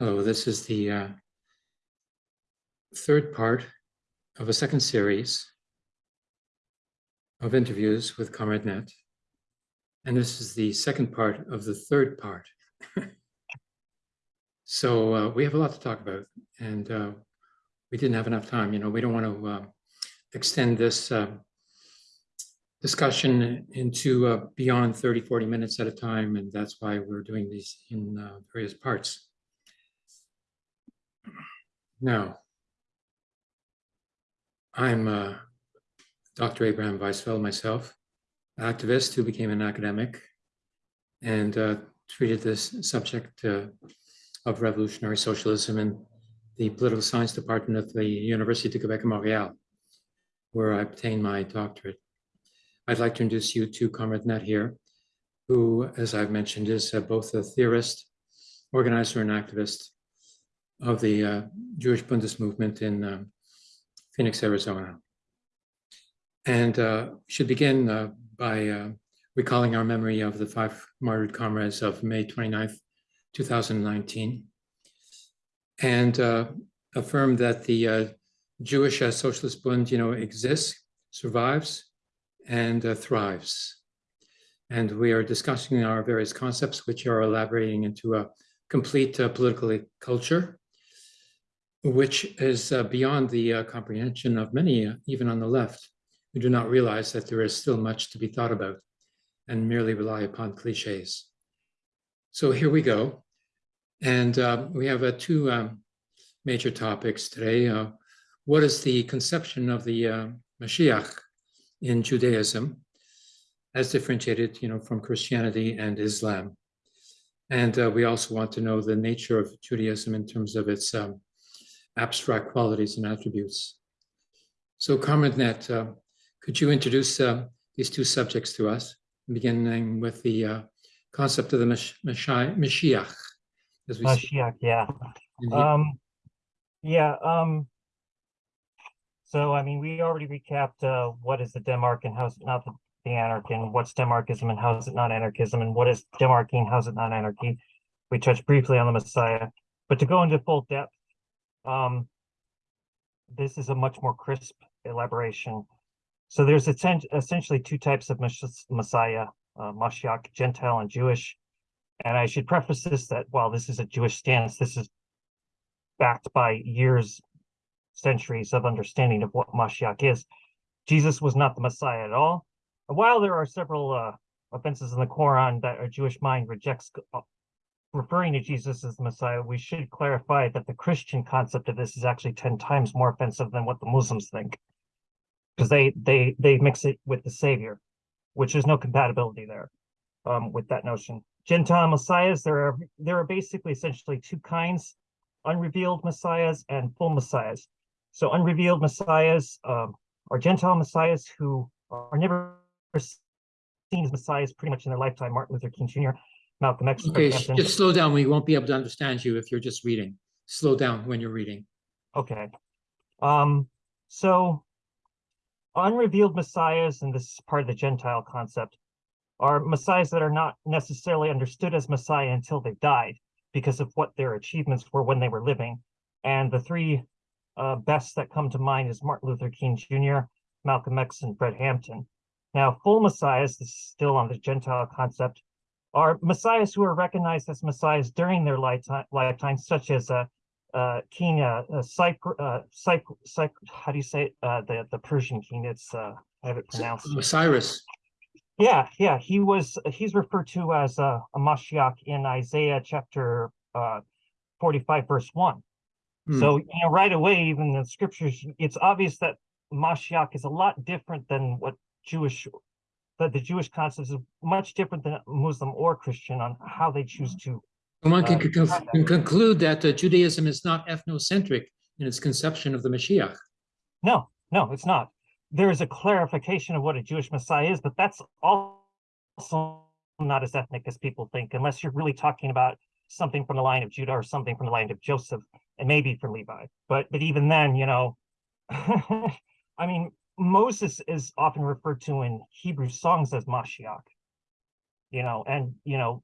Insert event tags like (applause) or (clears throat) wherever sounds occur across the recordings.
Hello, this is the uh, third part of a second series of interviews with Comrade Net. And this is the second part of the third part. (laughs) so uh, we have a lot to talk about and uh, we didn't have enough time. You know, we don't want to uh, extend this uh, discussion into uh, beyond 30, 40 minutes at a time. And that's why we're doing these in various parts. Now, I'm uh, Dr. Abraham Weisfeld myself, activist who became an academic and uh, treated this subject uh, of revolutionary socialism in the political science department of the University of Quebec Montreal, where I obtained my doctorate. I'd like to introduce you to Comrade Net here, who, as I've mentioned, is uh, both a theorist, organizer, and activist of the uh, Jewish Bundist movement in uh, Phoenix, Arizona. And uh, should begin uh, by uh, recalling our memory of the five martyred comrades of May 29th, 2019, and uh, affirm that the Jewish Socialist Bund, you know, exists, survives, and thrives. And we are discussing our various concepts, which are elaborating into a complete political culture which is uh, beyond the uh, comprehension of many, uh, even on the left, who do not realize that there is still much to be thought about and merely rely upon cliches. So here we go. And uh, we have uh, two um, major topics today. Uh, what is the conception of the Mashiach in Judaism as differentiated you know, from Christianity and Islam? And we also want to know the nature of Judaism in terms of its um, abstract qualities and attributes. So Comrade Net, uh, could you introduce uh, these two subjects to us, beginning with the uh, concept of the Mashiach, as we Mashiach, yeah. Um, yeah, um, so I mean, we already recapped uh, what is the Demark and how is it not the, the anarchy, and what's Demarchism and how is it not anarchism, and what is Demarchy and how is it not anarchy. We touched briefly on the Messiah, but to go into full depth, um, this is a much more crisp elaboration. So there's essentially two types of Messiah, uh, Mashiach, Gentile and Jewish. And I should preface this that while this is a Jewish stance, this is backed by years, centuries of understanding of what Mashiach is. Jesus was not the Messiah at all. While there are several uh, offenses in the Quran that a Jewish mind rejects uh, referring to Jesus as the Messiah, we should clarify that the Christian concept of this is actually 10 times more offensive than what the Muslims think. Because they they they mix it with the Savior, which is no compatibility there um, with that notion. Gentile messiahs, there are there are basically essentially two kinds, unrevealed messiahs and full messiahs. So unrevealed messiahs um, are Gentile messiahs who are never seen as messiahs pretty much in their lifetime. Martin Luther King Jr. Malcolm X. Okay, just slow down. We won't be able to understand you if you're just reading. Slow down when you're reading. Okay. Um, so unrevealed messiahs, and this is part of the Gentile concept, are messiahs that are not necessarily understood as messiah until they died because of what their achievements were when they were living. And the three uh, best that come to mind is Martin Luther King Jr., Malcolm X, and Fred Hampton. Now, full messiahs, this is still on the Gentile concept, are messiahs who are recognized as messiahs during their lifetime, lifetime such as uh, uh, King uh, uh, Cypr, uh, Cypr, Cypr, how do you say it? Uh, the the Persian king? It's uh, I have it pronounced. Cyrus. Yeah, yeah, he was. He's referred to as a, a Mashiach in Isaiah chapter uh, forty-five, verse one. Hmm. So you know, right away, even in the scriptures, it's obvious that Mashiach is a lot different than what Jewish that the Jewish concept is much different than Muslim or Christian on how they choose to. One can, uh, can conclude that uh, Judaism is not ethnocentric in its conception of the Mashiach. No, no, it's not. There is a clarification of what a Jewish Messiah is, but that's also not as ethnic as people think, unless you're really talking about something from the line of Judah or something from the line of Joseph, and maybe from Levi. But but even then, you know, (laughs) I mean, Moses is often referred to in Hebrew songs as Mashiach, you know, and, you know,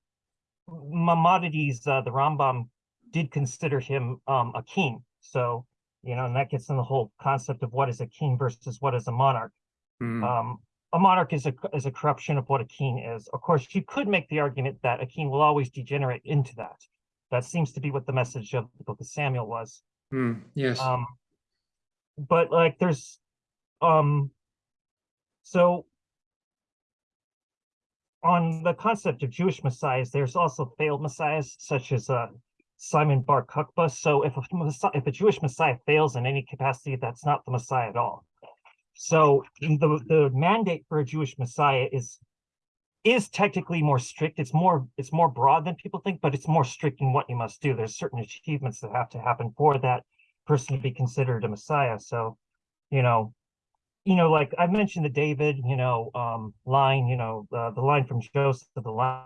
Maimonides, uh, the Rambam did consider him um, a king. So, you know, and that gets in the whole concept of what is a king versus what is a monarch. Hmm, Um, a monarch is a is a corruption of what a king is. Of course, you could make the argument that a king will always degenerate into that. That seems to be what the message of the book of Samuel was. hmm, Yes, Um, but like there's, um, so on the concept of Jewish messiahs, there's also failed messiahs such as uh, Simon Bar Kokhba. So if a if a Jewish messiah fails in any capacity, that's not the messiah at all. So the the mandate for a Jewish messiah is is technically more strict. It's more it's more broad than people think, but it's more strict in what you must do. There's certain achievements that have to happen for that person to be considered a messiah. So, you know, you know, like I mentioned the David, you know, um, line, you know, uh, the line from Joseph, the line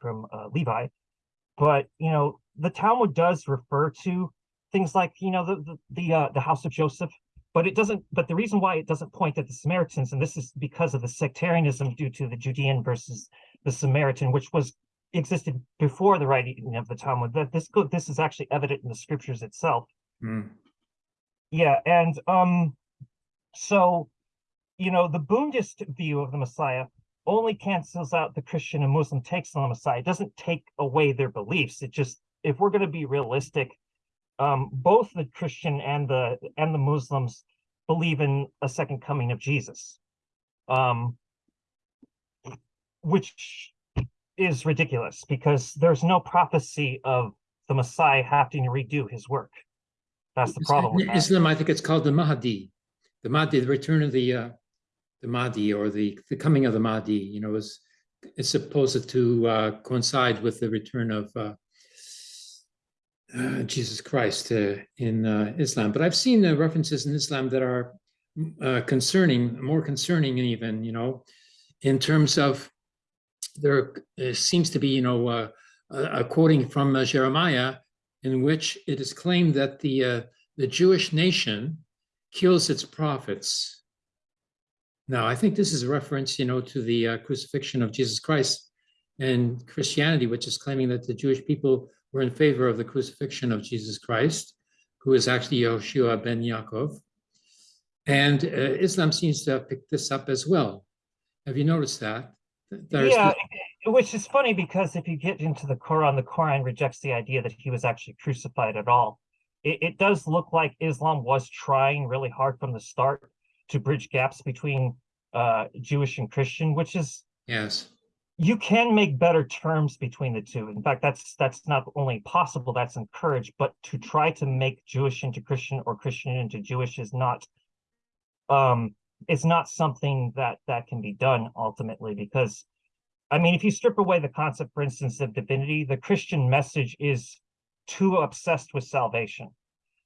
from uh, Levi, but you know, the Talmud does refer to things like you know the the the, uh, the house of Joseph, but it doesn't. But the reason why it doesn't point at the Samaritans, and this is because of the sectarianism due to the Judean versus the Samaritan, which was existed before the writing of the Talmud. That this this is actually evident in the scriptures itself. hmm, Yeah, and um, so you know, the Bundist view of the Messiah only cancels out the Christian and Muslim takes on the Messiah. It doesn't take away their beliefs. It just, if we're going to be realistic, um, both the Christian and the and the Muslims believe in a second coming of Jesus, um, which is ridiculous because there's no prophecy of the Messiah having to redo his work. That's the problem. with in. Islam, I think it's called the Mahdi. The Mahdi, the return of the, uh, the Mahdi or the, the coming of the Mahdi, you know, is, is supposed to, uh, coincide with the return of, uh, uh, Jesus Christ, uh, in, uh, Islam. But I've seen references in Islam that are, uh, concerning, more concerning even, you know, in terms of there seems to be, you know, a, quoting from Jeremiah in which it is claimed that the, the Jewish nation kills its prophets. Now, I think this is a reference, you know, to the uh, crucifixion of Jesus Christ and Christianity, which is claiming that the Jewish people were in favor of the crucifixion of Jesus Christ, who is actually Yoshua ben Yaakov. And uh, Islam seems to have picked this up as well. Have you noticed that? There's yeah, which is funny because if you get into the Quran, the Quran rejects the idea that he was actually crucified at all. It, it does look like Islam was trying really hard from the start to bridge gaps between uh, Jewish and Christian, which is yes. you can make better terms between the two. In fact, that's that's not only possible, that's encouraged, but to try to make Jewish into Christian or Christian into Jewish is not um it's not something that that can be done ultimately because I mean, if you strip away the concept, for instance, of divinity, the Christian message is too obsessed with salvation,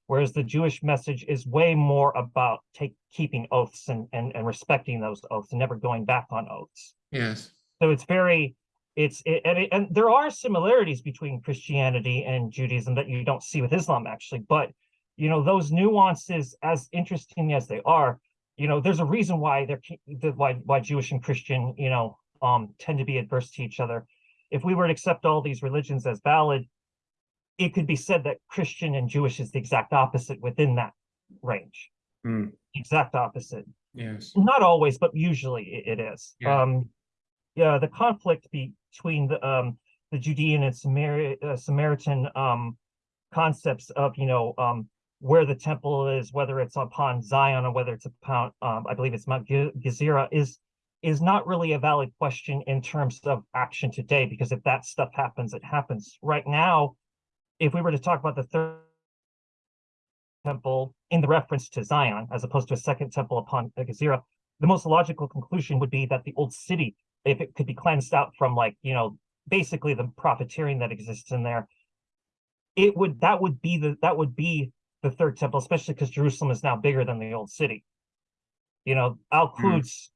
whereas the Jewish message is way more about take keeping oaths and and, and respecting those oaths and never going back on oaths. Yes. So it's very, it's it, and, it, and there are similarities between Christianity and Judaism that you don't see with Islam actually, but you know those nuances, as interesting as they are, you know, there's a reason why they're why why Jewish and Christian, you know, um, tend to be adverse to each other. If we were to accept all these religions as valid, it could be said that Christian and Jewish is the exact opposite within that range. Mm, Exact opposite yes. not always, but usually it, is. Yeah. Um, yeah, the conflict between the um the Judean and Samari- uh, Samaritan um concepts of you know um where the temple is, whether it's upon Zion or whether it's upon um I believe it's Mount Ge- Gezerah is is not really a valid question in terms of action today because if that stuff happens, it happens. Right now, if we were to talk about the third temple in the reference to Zion as opposed to a second temple upon Gezerah, the most logical conclusion would be that the old city, if it could be cleansed out from like, you know, basically the profiteering that exists in there, it would that would be the that would be the third temple, especially because Jerusalem is now bigger than the old city. You know, Al Quds,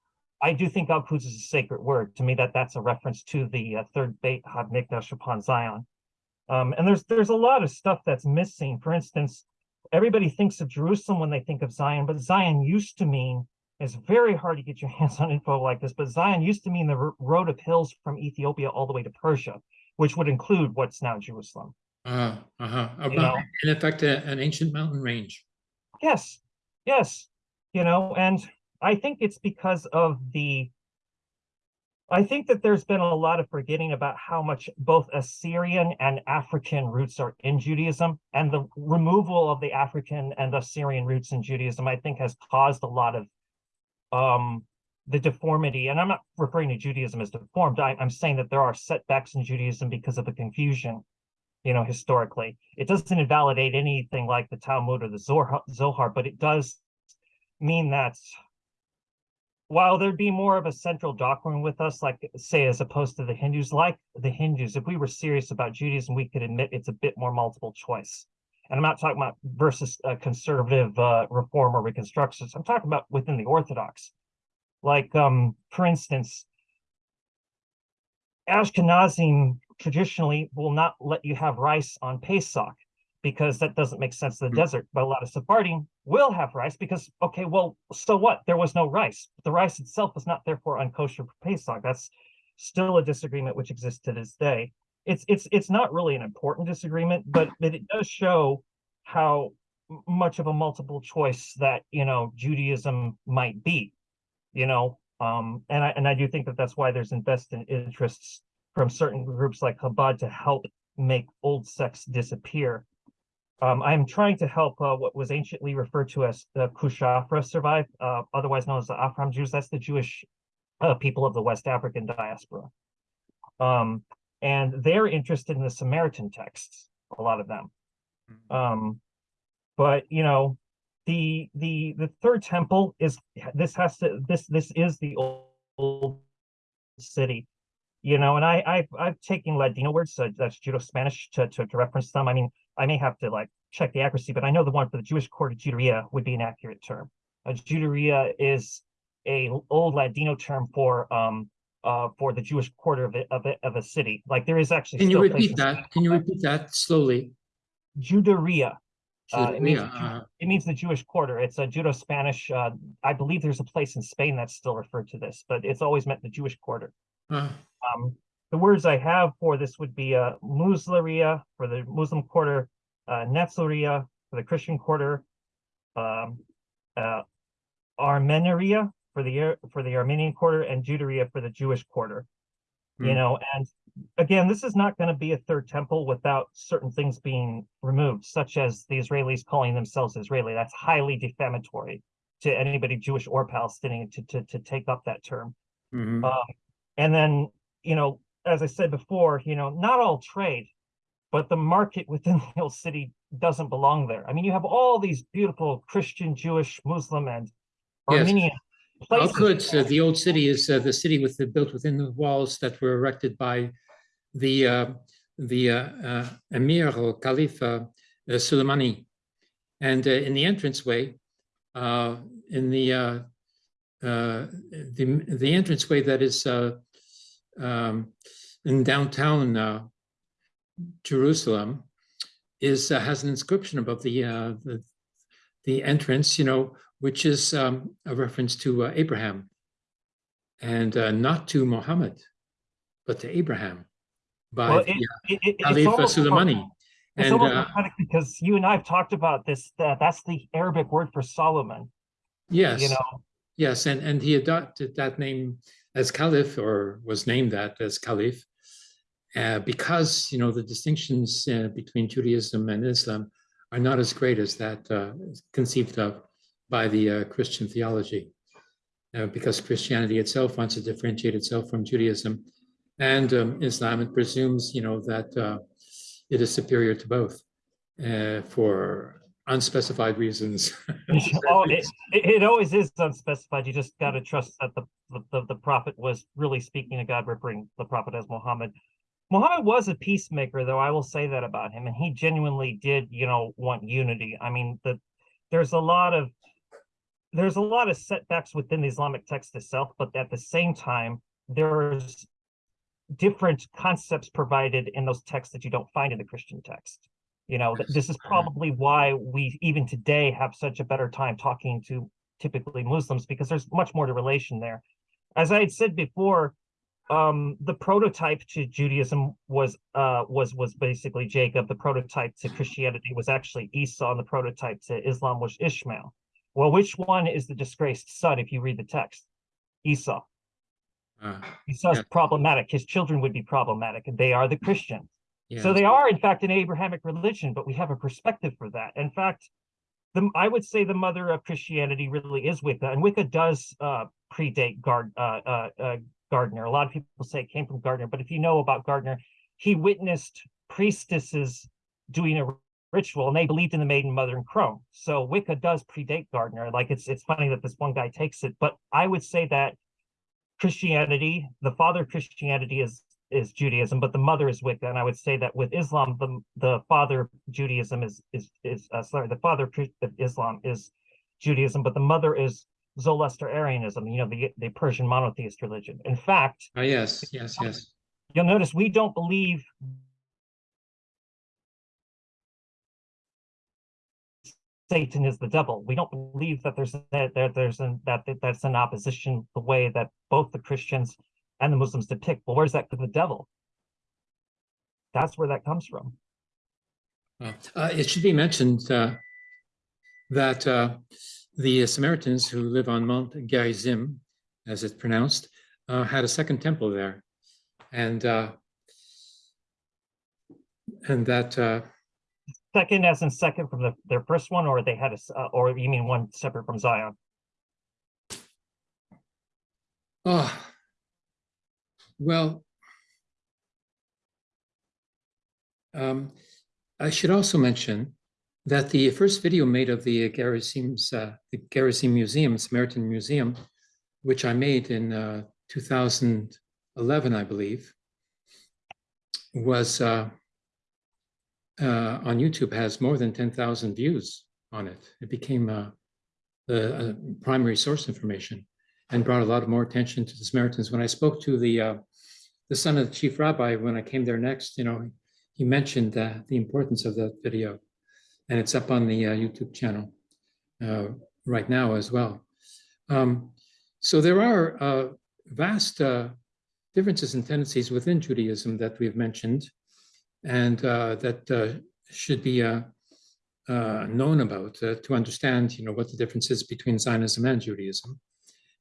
I do think Al Quds is a sacred word. To me, that that's a reference to the uh, third Beit HaMikdash upon Zion. Um, and there's there's a lot of stuff that's missing. For instance, everybody thinks of Jerusalem when they think of Zion, but Zion used to mean it's very hard to get your (laughs) hands on info like this, but Zion used to mean the road of hills from Ethiopia all the way to Persia, which would include what's now Jerusalem. Uh, uh-huh. You know? In effect, a- an ancient mountain range. Yes, yes, you know, and I think it's because of the. I think that there's been a lot of forgetting about how much both Assyrian and African roots are in Judaism, and the removal of the African and Assyrian roots in Judaism, I think, has caused a lot of um the deformity. And I'm not referring to Judaism as deformed. I, I'm saying that there are setbacks in Judaism because of the confusion you know, historically. It doesn't invalidate anything like the Talmud or the Zohar, Zohar, but it does mean that while there'd be more of a central doctrine with us, like say, as opposed to the Hindus, like the Hindus, if we were serious about Judaism, we could admit it's a bit more multiple choice. And I'm not talking about versus a conservative uh, reform or reconstructions. I'm talking about within the Orthodox. Like, um, for instance, Ashkenazim traditionally will not let you have rice on Pesach because that doesn't make sense in the Hmm. desert. But a lot of Sephardim will have rice because, okay, well, so what? There was no rice. The rice itself was not therefore unkosher for Pesach. That's still a disagreement which exists to this day. It's it's it's not really an important disagreement, but (clears throat) but it does show how much of a multiple choice that you know Judaism might be, you know. Um, and I and I do think that that's why there's invested interests from certain groups like Chabad to help make old sects disappear. Um, I'm trying to help uh, what was anciently referred to as the Kushafra survive, uh, otherwise known as the Afram Jews. That's the Jewish uh, people of the West African diaspora. Um, and they're interested in the Samaritan texts, a lot of them. Um, but you know, the the the third temple is this has to this this is the old, old city you know, and I, I've, I've taken Ladino words, so that's Judeo-Spanish to, to, to reference them. I mean, I may have to like check the accuracy, but I know the one for the Jewish quarter, Juderia, would be an accurate term. A Juderia is a old Ladino term for, um, uh, for the Jewish quarter of, it, of, it, of a city. Like there is actually Can you repeat that? Can you repeat that slowly? Juderia. Uh, it means uh, It means the Jewish quarter. It's a Judeo-Spanish. Uh, I believe there's a place in Spain that's still referred to this, but it's always meant the Jewish quarter. uh, Um, the words I have for this would be uh, Musliria for the Muslim quarter, uh, Netzaria for the Christian quarter, um, uh, Armenaria for the for the Armenian quarter, and Judaria for the Jewish quarter. You Hmm. know, and again, this is not going to be a third temple without certain things being removed, such as the Israelis calling themselves Israeli. That's highly defamatory to anybody Jewish or Palestinian to to, to take up that term. mhm. Um, and then, you know, as I said before, you know, not all trade, but the market within (laughs) the old city doesn't belong there. I mean, you have all these beautiful Christian, Jewish, Muslim, and Yes. Armenian How places. could, uh, the old city is uh, the city with the, built within the walls that were erected by the, uh, the uh, uh, Emir or Caliph uh, Soleimani. And uh, in the entranceway, uh, in the, uh, uh, the, the entranceway that is uh, um, in downtown uh, Jerusalem is, uh, has an inscription above the, uh, the, the entrance, you know, which is um, a reference to uh, Abraham and uh, not to Muhammad, but to Abraham by Well, the, it- uh, It- it- almost It's And almost uh, because you and I have talked about this. That that's the Arabic word for Solomon. yes, You know, yes, and, and he adopted that name as Caliph or was named that as Caliph uh, because, you know, the distinctions uh, between Judaism and Islam are not as great as that uh, conceived of by the uh, Christian theology. Uh, because Christianity itself wants to differentiate itself from Judaism and um, Islam, it presumes, you know, that uh, it is superior to both for unspecified reasons. (laughs) oh, it, it, always is unspecified. You just got to trust that the, the, the, the prophet was really speaking to God, referring the prophet as Muhammad. Muhammad was a peacemaker, though I will say that about him, and he genuinely did, you know, want unity. I mean, the there's a lot of there's a lot of setbacks within the Islamic text itself, but at the same time, there's different concepts provided in those texts that you don't find in the Christian text. You know, th- this is probably why we even today have such a better time talking to typically Muslims because there's much more to relation there. As I had said before, um, the prototype to Judaism was uh was was basically Jacob. The prototype to Christianity was actually Esau, and the prototype to Islam was Ishmael. Well, which one is the disgraced son if you read the text? Esau. Uh, Esau's Yeah. problematic. His children would be problematic, and they are the Christians. So they are, in fact, an Abrahamic religion, but we have a perspective for that. In fact, the I would say the mother of Christianity really is Wicca, and Wicca does uh, predate Gard, uh, uh, uh, Gardner. A lot of people say it came from Gardner, but if you know about Gardner, he witnessed priestesses doing a ritual, and they believed in the maiden mother and crone. So Wicca does predate Gardner. Like it's it's funny that this one guy takes it, but I would say that Christianity, the father of Christianity is is Judaism, but the mother is Wicca. And I would say that with Islam, the the father of Judaism is is is uh, sorry, the father of Islam is Judaism, but the mother is Zoroastrianism, you know, the the Persian monotheist religion. In fact, ah, yes, yes, yes. you'll notice we don't believe Satan is the devil. We don't believe that there's that there, there's an, that that- that's an opposition the way that both the Christians and the Muslims depict. Well, where's that for the devil? That's where that comes from. Uh, it should be mentioned uh, that uh, the Samaritans who live on Mount Gerizim, as it's pronounced, uh, had a second temple there, and uh, and that uh, Second, as in second from the their first one, or they had a uh, or you mean one separate from Zion? oh well. Um, I should also mention that the first video made of the Gerizim's, uh, the Gerizim Museum, Samaritan Museum, which I made in uh, 2011, I believe, was uh, uh, on YouTube, has more than 10,000 views on it. It became uh, the uh, primary source information and brought a lot more attention to the Samaritans. When I spoke to the uh, the son of the chief rabbi, when I came there next, you know, he mentioned uh, the importance of that video, and it's up on the uh, YouTube channel uh, right now as well. Um, so there are uh, vast uh, differences and tendencies within Judaism that we've mentioned, and uh, that should be known about to understand, you know, what the difference is between Zionism and Judaism,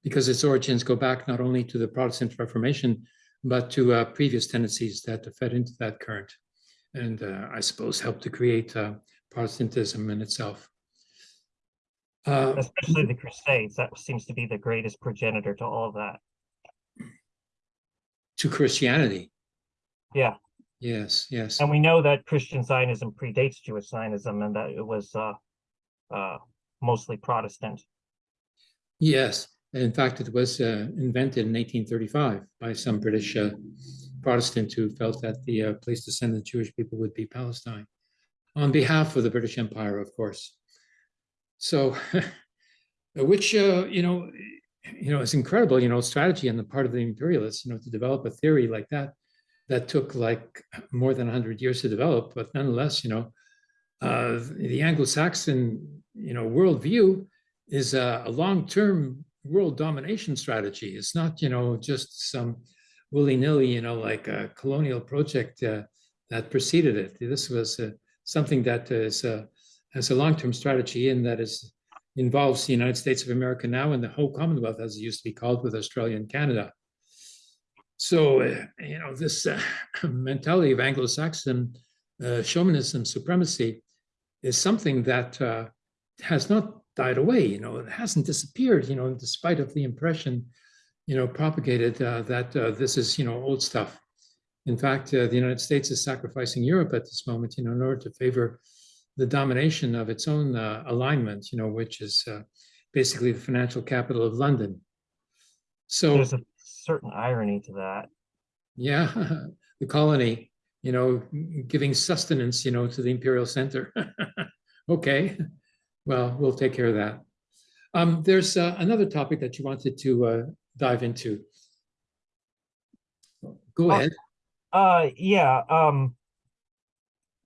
because its origins go back not only to the Protestant Reformation, but to uh, previous tendencies that fed into that current, and uh, I suppose helped to create uh, Protestantism in itself. Uh, Especially the Crusades. That seems to be the greatest progenitor to all of that. to Christianity. Yeah. Yes, yes. And we know that Christian Zionism predates Jewish Zionism and that it was uh, uh, mostly Protestant. Yes, in fact, it was uh, invented in 1835 by some British uh, Protestant who felt that the uh, place to send the Jewish people would be Palestine, on behalf of the British Empire, of course. So, (laughs) which uh, you know, you know, is incredible. You know, strategy on the part of the imperialists. You know, to develop a theory like that, that took like more than 100 years to develop, but nonetheless, you know, uh, the Anglo-Saxon, you know, worldview is a, a long-term world domination strategy. It's not, you know, just some willy-nilly, you know, like a colonial project uh, that preceded it. This was uh, something that is uh, has a long-term strategy and that is involves the United States of America now and the whole Commonwealth, as it used to be called, with Australia and Canada. So, uh, you know, this uh, (laughs) mentality of Anglo-Saxon uh, chauvinism supremacy is something that has not died away. You know, it hasn't disappeared. You know, in despite of the impression, you know, propagated uh, that uh, this is you know old stuff. In fact, uh, the United States is sacrificing Europe at this moment, you know, in order to favor the domination of its own uh, alignment. You know, which is uh, basically the financial capital of London. So There's a certain irony to that. yeah, (laughs) the colony, you know, giving sustenance, you know, to the imperial center. (laughs) okay, well, we'll take care of that. Um, there's uh, another topic that you wanted to uh, dive into. Go Oh. ahead. Uh, yeah, um,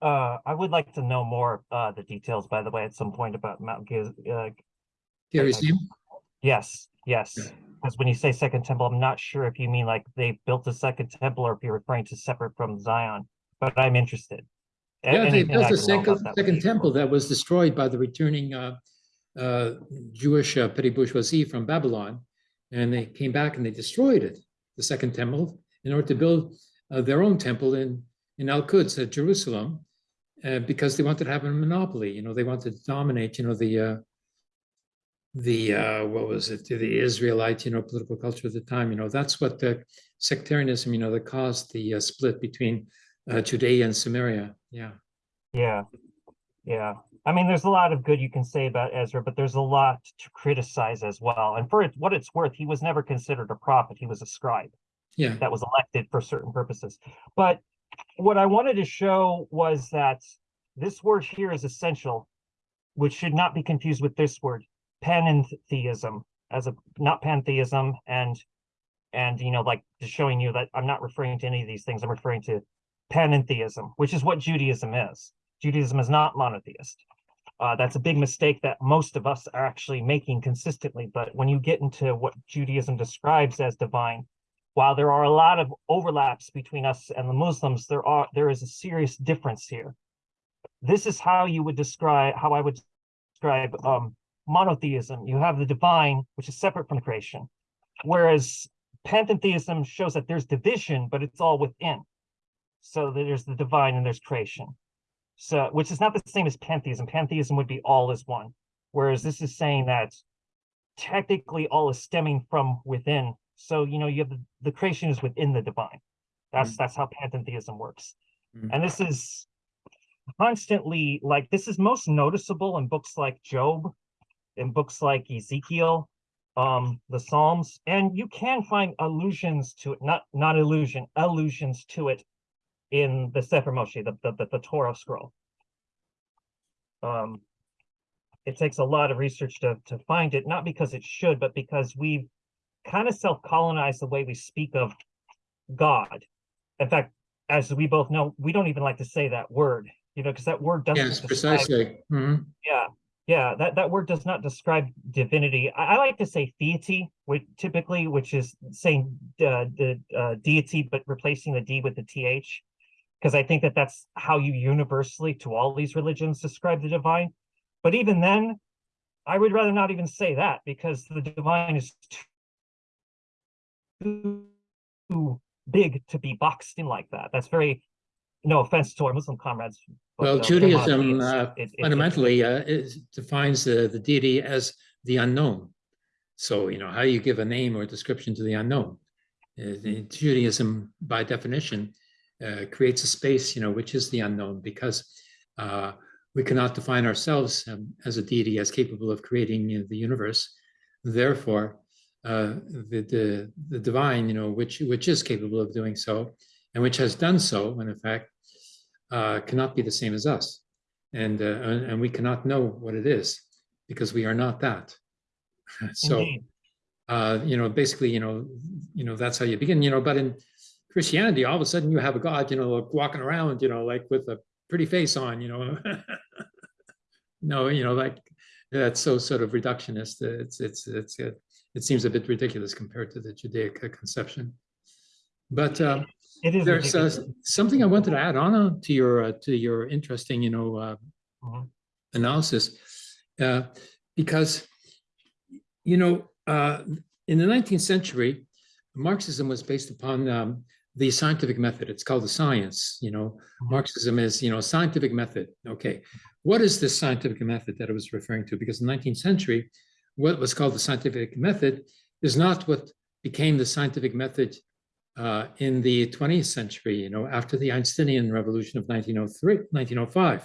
uh, I would like to know more, uh, the details, by the way, at some point about Mount Giz, uh, Gerizim. yes, yes. Because when you say second temple, I'm not sure if you mean like they built a second temple or if you're referring to separate from Zion, but I'm interested. Yeah, they built I a can know second, about that would second temple that was destroyed by the returning uh, uh, Jewish uh, petty bourgeoisie from Babylon. And they came back and they destroyed it, the second temple, in order to build uh, their own temple in, in Al-Quds at Jerusalem, uh, because they wanted to have a monopoly, you know, they wanted to dominate, you know, the, uh, the, uh, what was it, the Israelite, you know, political culture at the time, you know, that's what the sectarianism, you know, that caused the uh, split between uh, Judea and Samaria, yeah. Yeah, yeah. I mean, there's a lot of good you can say about Ezra, but there's a lot to criticize as well. And for it, what it's worth, he was never considered a prophet. He was a scribe. Yeah, that was elected for certain purposes. But what I wanted to show was that this word here is essential, which should not be confused with this word, panentheism, as a not pantheism, and and you know, like just showing you that I'm not referring to any of these things. I'm referring to panentheism, which is what Judaism is. Judaism is not monotheist. Uh, that's a big mistake that most of us are actually making consistently. But when you get into what Judaism describes as divine, while there are a lot of overlaps between us and the Muslims, there are there is a serious difference here. This is how you would describe how I would describe um, monotheism. You have the divine, which is separate from creation, whereas pantheism shows that there's division, but it's all within. So there's the divine and there's creation. So which is not the same as pantheism. Pantheism would be all is one, whereas this is saying that technically all is stemming from within so you know you have the, the creation is within the divine that's that's how pantheism works Mm. and this is constantly like this is most noticeable in books like job in books like ezekiel um the psalms and you can find allusions to it not not illusion allusions to it in the sefer moshe the the, the, the torah scroll um it takes a lot of research to to find it not because it should but because we've kind of self-colonize the way we speak of God. In fact, as we both know, we don't even like to say that word, you know, because that word doesn't yes, describe- precisely. Mhm. Yeah, yeah, that, that word does not describe divinity. I, I like to say deity, which typically, which is saying uh, the uh, deity, but replacing the D with the TH, because I think that that's how you universally to all these religions describe the divine. But even then, I would rather not even say that because the divine is too too big to be boxed in like that. That's very, no offense to our Muslim comrades. but, Well, uh, Judaism uh, It- it- fundamentally uh, defines the, the deity as the unknown. So, you know, how you give a name or description to the unknown? Uh, Judaism, by definition, uh, creates a space, you know, which is the unknown because uh, we cannot define ourselves um, as a deity as capable of creating you know, the universe. Therefore, uh, the, the the divine, you know, which which is capable of doing so, and which has done so, and in fact, uh, cannot be the same as us, and, uh, and and we cannot know what it is because we are not that. (laughs) so, uh, you know, basically, you know, you know, that's how you begin, you know. But in Christianity, all of a sudden, you have a God, you know, walking around, you know, like with a pretty face on, you know. (laughs) no, you know, like that's so sort of reductionist. It's it's it's it, it seems a bit ridiculous compared to the Judaic uh, conception. But um, is there's uh, something I wanted to add on uh, to your uh, to your interesting, you know, uh, Mhm. analysis, uh, because you know, uh, in the 19th century, Marxism was based upon um, the scientific method. It's called the science. You know, Mhm. Marxism is you know scientific method. Okay, what is this scientific method that I was referring to? Because in the 19th century, what was called the scientific method is not what became the scientific method uh, in the 20th century, you know, after the Einsteinian revolution of 1903, 1905.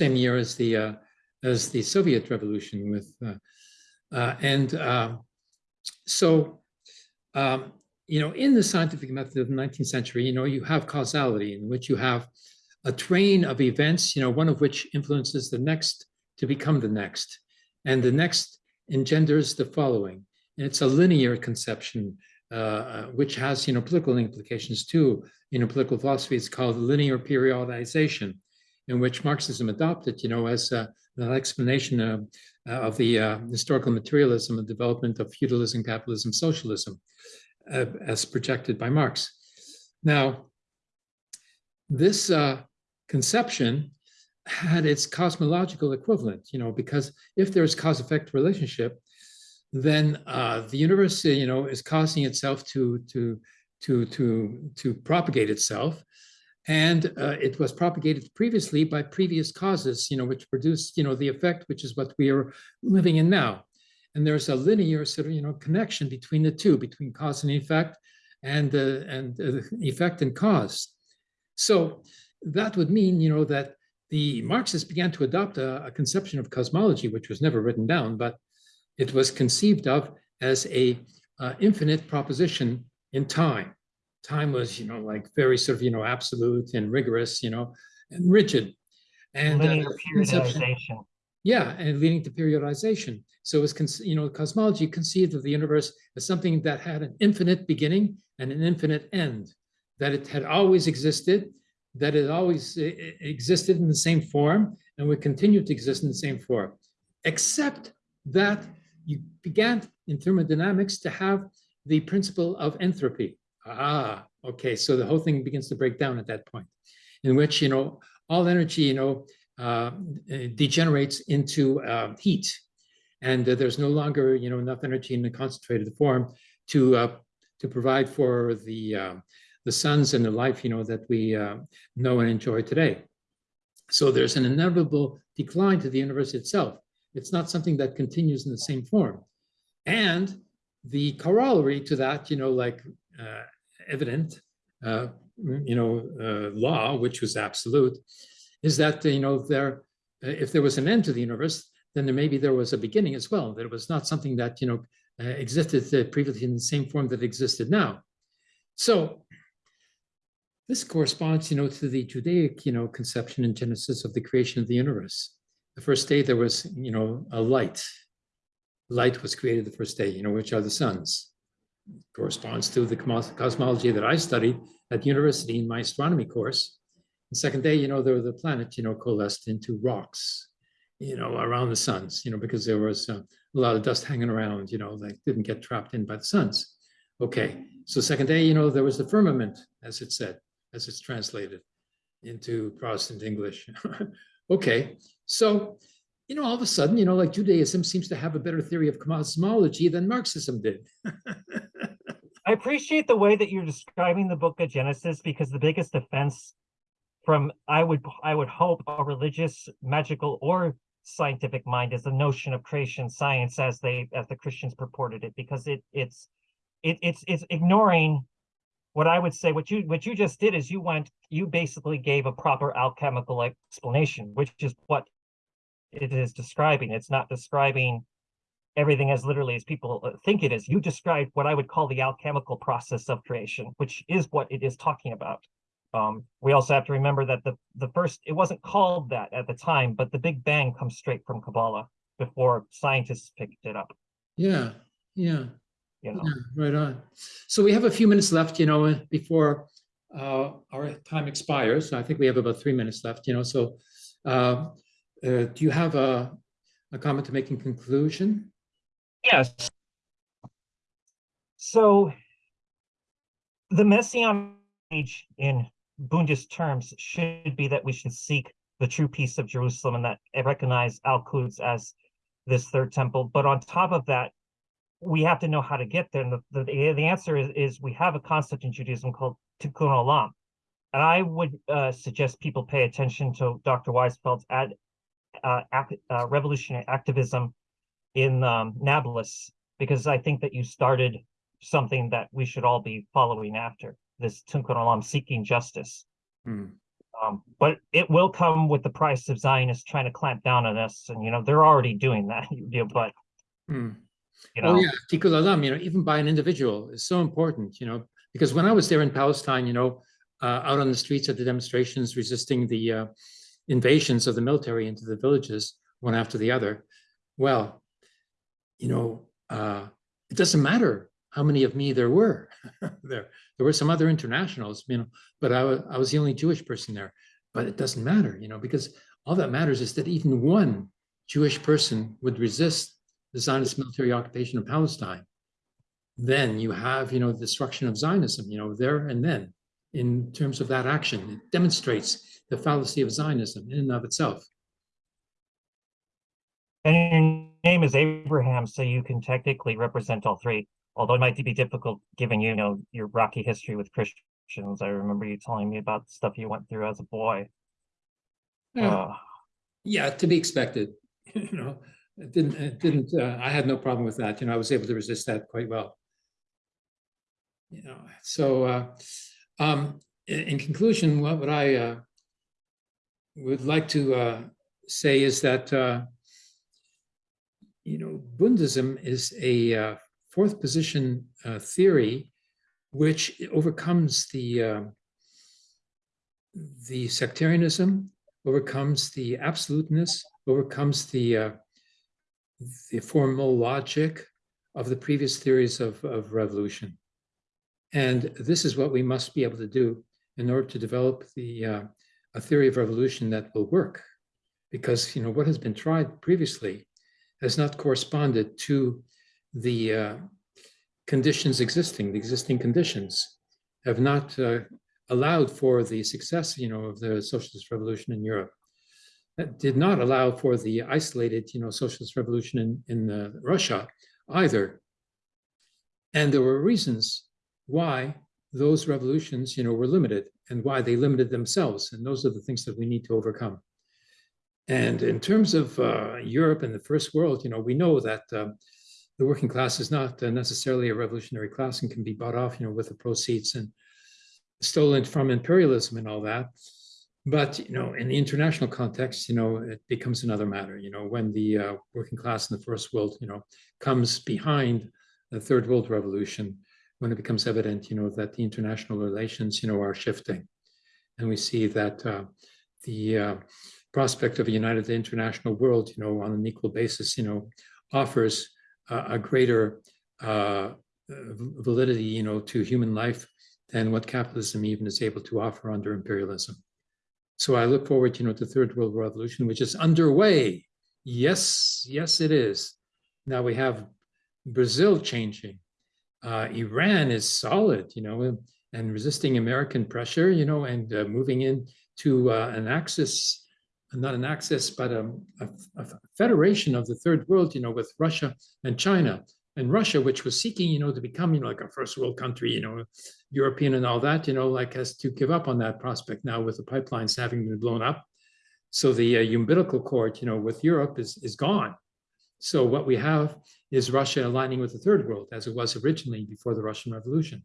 Same year as the uh, as the Soviet revolution with uh, uh, and um, so um, you know in the scientific method of the 19th century, you know, you have causality in which you have a train of events, you know, one of which influences the next to become the next, and the next engenders the following. And it's a linear conception, uh, which has, you know, political implications too. You know, political philosophy is called linear periodization, in which Marxism adopted, you know, as uh, an explanation of uh, of the uh, historical materialism and development of feudalism, capitalism, socialism, uh, as projected by Marx. Now, this uh, conception had its cosmological equivalent, you know, because if there's cause-effect relationship, then uh, the universe, you know, is causing itself to to to to to propagate itself, and uh, it was propagated previously by previous causes, you know, which produced, you know, the effect, which is what we are living in now. And there's a linear sort of, you know, connection between the two, between cause and effect, and uh, and uh, effect and cause. So that would mean, you know, that the Marxists began to adopt a, a conception of cosmology, which was never written down, but it was conceived of as a uh, infinite proposition in time. Time was, you know, like very sort of, you know, absolute and rigorous, you know, and rigid. And uh, conception-. Yeah, and leading to periodization. So it was, you know, cosmology conceived of the universe as something that had an infinite beginning and an infinite end, that it had always existed, that it always existed in the same form and would continue to exist in the same form, except that you began in thermodynamics to have the principle of entropy. Ah, okay, so the whole thing begins to break down at that point, in which, you know, all energy, you know, uh, degenerates into uh, heat. And uh, there's no longer, you know, enough energy in a concentrated form to uh, to provide for the uh, the suns and the life, you know, that we know and enjoy today. So there's an inevitable decline to the universe itself. It's not something that continues in the same form. And the corollary to that, you know, like evident, you know, law, which was absolute, is that, you know, there, uh, if there was an end to the universe, then there maybe there was a beginning as well. That it was not something that, you know, uh, existed uh, previously in the same form that existed now. So this corresponds, you know, to the Judaic, you know, conception in genesis of the creation of the universe. The first day there was, you know, a light. Light was created the first day, you know, which are the suns. Corresponds to the cosmology that I studied at university in my astronomy course. The second day, you know, there were the planet, you know, coalesced into rocks, you know, around the suns, you know, because there was uh, a lot of dust hanging around, you know, that didn't get trapped in by the suns. Okay, so second day, you know, there was the firmament, as it said, as it's translated into Protestant English. (laughs) okay, so, you know, all of a sudden, you know, like Judaism seems to have a better theory of cosmology than Marxism did. (laughs) I appreciate the way that you're describing the book of Genesis because the biggest offense from I would I would hope a religious, magical, or scientific mind is the notion of creation science as they as the Christians purported it because it it's it, it's it's ignoring what I would say what you what you just did is you went you basically gave a proper alchemical explanation which is what it is describing it's not describing everything as literally as people uh, think it is. You described what I would call the alchemical process of creation, which is what it is talking about. Um, we also have to remember that the the first it wasn't called that at the time, but the Big Bang comes straight from Kabbalah before scientists picked it up. yeah, yeah. You know, Yeah, right on. So we have a few minutes left, you know, before uh, our time expires. I think we have about three minutes left, you know, so uh, uh, do you have a, a comment to make in conclusion? yes. So the messianic age in Bundist terms should be that we should seek the true peace of Jerusalem and that recognize Al-Quds as this third temple. But on top of that, we have to know how to get there. And the, the, the answer is, is we have a concept in Judaism called Tikkun Olam. And I would uh, suggest people pay attention to Dr. Weisfeld's ad, uh, ac- uh, revolutionary activism in um, Nablus, because I think that you started something that we should all be following after this Tikkun Olam seeking justice. Hmm. Um, but it will come with the price of Zionists trying to clamp down on us, and you know they're already doing that. (laughs) You know, but Hmm. you know, Oh, yeah, Tikkun Olam, you know, even by an individual is so important, you know, because when I was there in Palestine, you know, uh, out on the streets at the demonstrations resisting the uh, invasions of the military into the villages, one after the other, well, you know, uh, it doesn't matter how many of me there were. (laughs) there, there were some other internationals, you know, but I was I was the only Jewish person there. But it doesn't matter, you know, because all that matters is that even one Jewish person would resist the Zionist military occupation of Palestine, then you have, you know, the destruction of Zionism, you know, there and then in terms of that action. It demonstrates the fallacy of Zionism in and of itself. And your name is Abraham, so you can technically represent all three. Although it might be difficult given you know your rocky history with Christians. I remember you telling me about stuff you went through as a boy. Yeah. Uh, Yeah, to be expected, (laughs) you know, it didn't, it didn't, uh, I had no problem with that, you know, I was able to resist that quite well. You know, so, uh, um, in, in conclusion, what would I, uh, would like to, uh, say is that, uh, you know, Bundism is a, uh, fourth position, uh, theory, which overcomes the, uh, the sectarianism, overcomes the absoluteness, overcomes the uh, the formal logic of the previous theories of, of revolution. And this is what we must be able to do in order to develop the uh, a theory of revolution that will work. Because you know what has been tried previously has not corresponded to the uh, conditions existing, the existing conditions have not uh, allowed for the success, you know, of the socialist revolution in Europe. That did not allow for the isolated, you know, socialist revolution in, in uh, Russia either. And there were reasons why those revolutions, you know, were limited and why they limited themselves. And those are the things that we need to overcome. And in terms of uh, Europe and the first world, you know, we know that um, the working class is not necessarily a revolutionary class and can be bought off, you know, with the proceeds and stolen from imperialism and all that. But you know, in the international context, you know, it becomes another matter. You know, when the uh, working class in the first world, you know, comes behind the third world revolution, when it becomes evident, you know, that the international relations, you know, are shifting, and we see that uh, the uh, prospect of a united international world, you know, on an equal basis, you know, offers a greater uh, validity, you know, to human life than what capitalism even is able to offer under imperialism. So I look forward, you know, to third world revolution, which is underway. Yes, yes, it is. Now we have Brazil changing. Uh, Iran is solid, you know, and resisting American pressure, you know, and uh, moving into uh, an axis, not an axis, but a, a, a federation of the third world, you know, with Russia and China and Russia, which was seeking, you know, to become, you know, like a first world country, you know, European and all that, you know, like has to give up on that prospect now with the pipelines having been blown up. So the uh, umbilical cord, you know, with Europe is, is gone. So what we have is Russia aligning with the third world as it was originally before the Russian Revolution.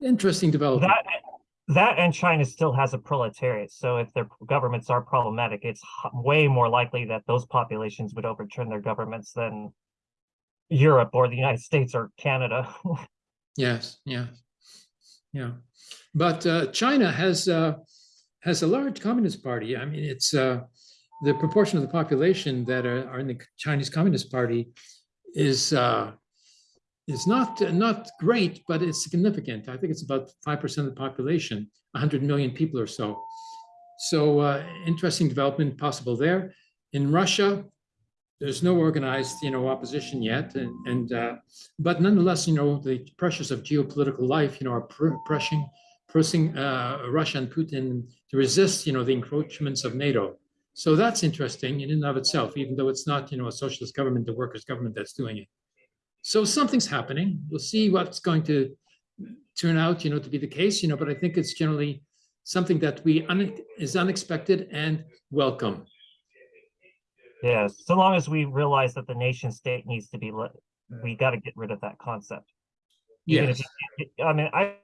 Interesting development. that that and China still has a proletariat. So if their governments are problematic, it's way more likely that those populations would overturn their governments than Europe or the United States or Canada. (laughs) Yes, yeah, yeah. But uh, China has uh, has a large communist party. I mean, it's uh, the proportion of the population that are, are in the Chinese Communist Party is is not not great, but it's significant. I think it's about five percent of the population, 100 million people or so. So uh, interesting development possible there. In Russia, there's no organized, you know, opposition yet, and, and uh, but nonetheless, you know, the pressures of geopolitical life, you know, are pr- pressing, pressing uh, Russia and Putin to resist, you know, the encroachments of NATO. So that's interesting in and of itself, even though it's not, you know, a socialist government, the workers' government that's doing it. So something's happening. We'll see what's going to turn out, you know, to be the case, you know, but I think it's generally something that we un- is unexpected and welcome. yeah, so long as we realize that the nation state needs to be let, we got to get rid of that concept. Even Yes. I mean, I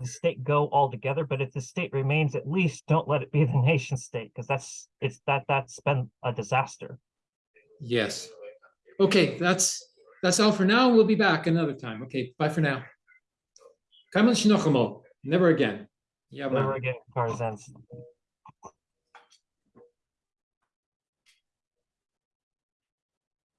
the state go altogether, but if the state remains, at least don't let it be the (laughs) nation state because that's it's that that's been a disaster. Yes. Okay, that's that's all for now. We'll be back another time. Okay, bye for now. Never again. Yeah, Never again, Tarzan's.